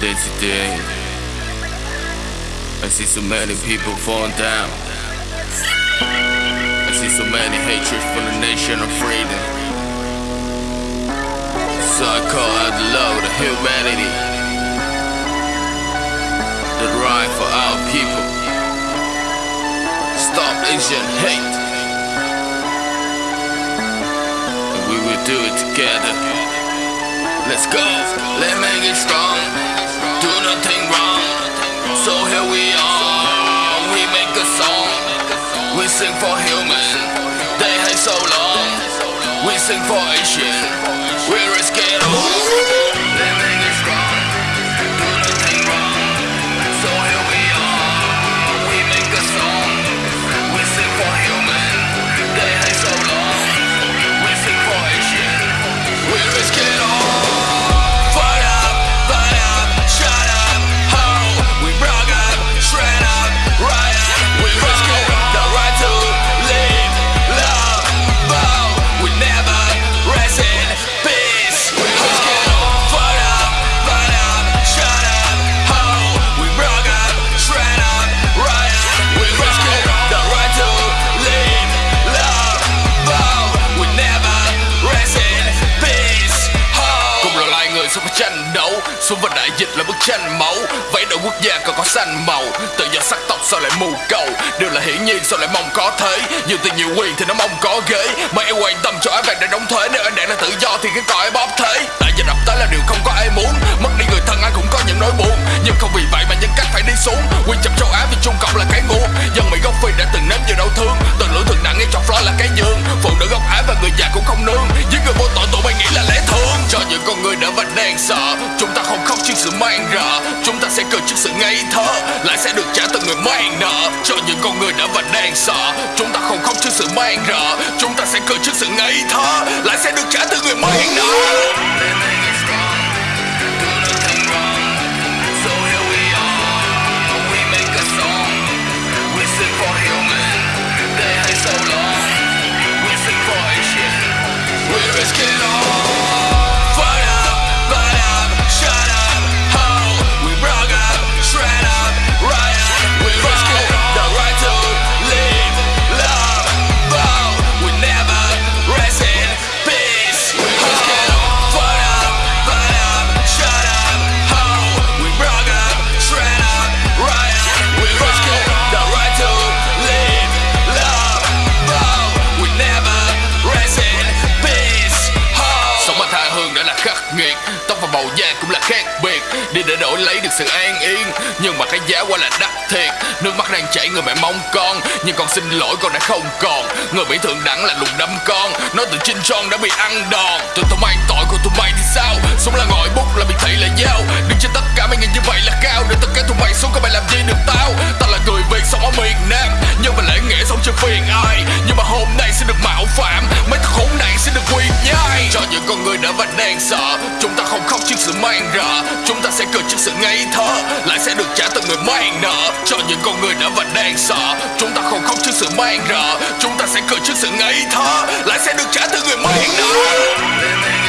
day to day. I see so many people falling down. I see so many hatred for the nation of freedom. So I call out the love of humanity. The right for our people. Stop Asian hate. And we will do it together. Let's go. Let's make it strong. Nothing wrong. So here we are. We make a song. We sing for human. They hate so long. We sing for Asian. We risk it all. Xuống và đại dịch là bức tranh máu. Vẫy đội quốc gia còn có xanh màu. Tự do sắc tộc sao lại mù cầu? Đều là hiển nhiên sao lại mong có thế? Nhiều tiền nhiều quyền thì nó mong có ghế. Mà ai quan tâm cho ai vàng để đóng thuế? Nếu anh đảng là tự do thì cái cõi bóp thế. Đại dịch ập tới là điều không có ai muốn. Mất đi người thân ai cũng có những nỗi buồn. Nhưng không vì vậy mà nhân cách phải đi xuống. Quy chậm châu Á vì Trung sợ. Chúng ta không khóc trước sự mang rợ Chúng ta sẽ cười trước sự ngây thơ. Lại sẽ được trả từ người mang nợ Cho những con người đã và đang sợ. Chúng ta không khóc trước sự mang rợ Chúng ta sẽ cười trước sự ngây thơ. Lại sẽ được trả từ người mang nợ. Khắc nghiệt. Tóc và màu da cũng là khác biệt Đi để đổi lấy được sự an yên. Nhưng mà cái giá quá là đắt thiệt. Nước mắt đang chảy, người mẹ mong con. Nhưng con xin lỗi, con đã không còn. Người Mỹ thượng đẳng là lùng đâm con. Nói từ chinh son đã bị ăn đòn. Tụi tôi mang tội của tụi mày thì sao? Sống là ngòi bút là bị thị là dao. Đứng trên tất cả mấy người như vậy là cao Để tất cả người đã và đang sợ Chúng ta không khóc trước sự mang rợ Chúng ta sẽ cười trước sự ngây thơ. Lại sẽ được trả từ người mang nợ Cho những con người đã và đang sợ Chúng ta không khóc trước sự mang rợ Chúng ta sẽ cười trước sự ngây thơ. Lại sẽ được trả từ người mang nợ.